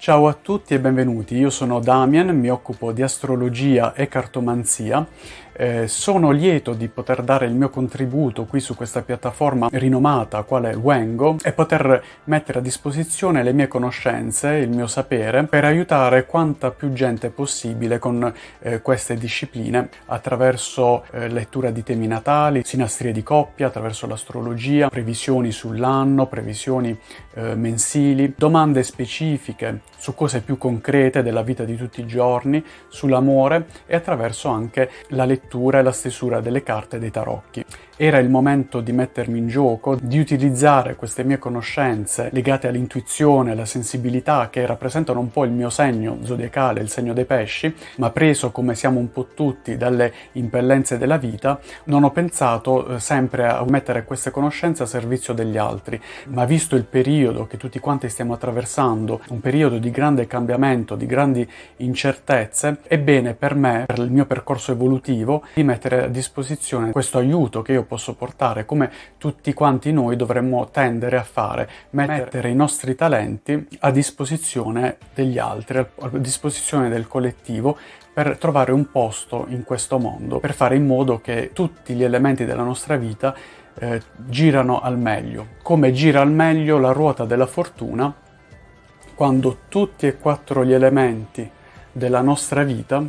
Ciao a tutti e benvenuti, io sono Damian, mi occupo di astrologia e cartomanzia. Eh, sono lieto di poter dare il mio contributo qui su questa piattaforma rinomata quale Wengo e poter mettere a disposizione le mie conoscenze, il mio sapere per aiutare quanta più gente possibile con eh, queste discipline attraverso eh, lettura di temi natali, sinastrie di coppia, attraverso l'astrologia, previsioni sull'anno, previsioni eh, mensili, domande specifiche su cose più concrete della vita di tutti i giorni, sull'amore e attraverso anche la lettura e la stesura delle carte dei tarocchi. Era il momento di mettermi in gioco, di utilizzare queste mie conoscenze legate all'intuizione, alla sensibilità che rappresentano un po' il mio segno zodiacale, il segno dei pesci, ma preso come siamo un po' tutti dalle impellenze della vita, non ho pensato eh, sempre a mettere queste conoscenze a servizio degli altri, ma visto il periodo che tutti quanti stiamo attraversando, un periodo di grande cambiamento, di grandi incertezze, è bene per me, per il mio percorso evolutivo, di mettere a disposizione questo aiuto che io posso portare, come tutti quanti noi dovremmo tendere a fare, mettere i nostri talenti a disposizione degli altri, a disposizione del collettivo per trovare un posto in questo mondo, per fare in modo che tutti gli elementi della nostra vita eh, girano al meglio. Come gira al meglio la ruota della fortuna quando tutti e quattro gli elementi della nostra vita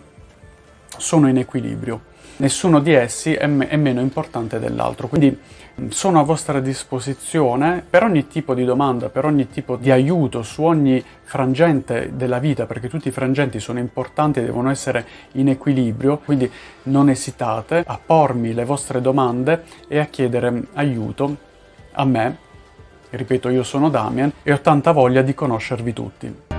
sono in equilibrio nessuno di essi è, me è meno importante dell'altro. Quindi sono a vostra disposizione per ogni tipo di domanda, per ogni tipo di aiuto su ogni frangente della vita, perché tutti i frangenti sono importanti e devono essere in equilibrio, quindi non esitate a pormi le vostre domande e a chiedere aiuto a me. Ripeto, io sono Damian e ho tanta voglia di conoscervi tutti.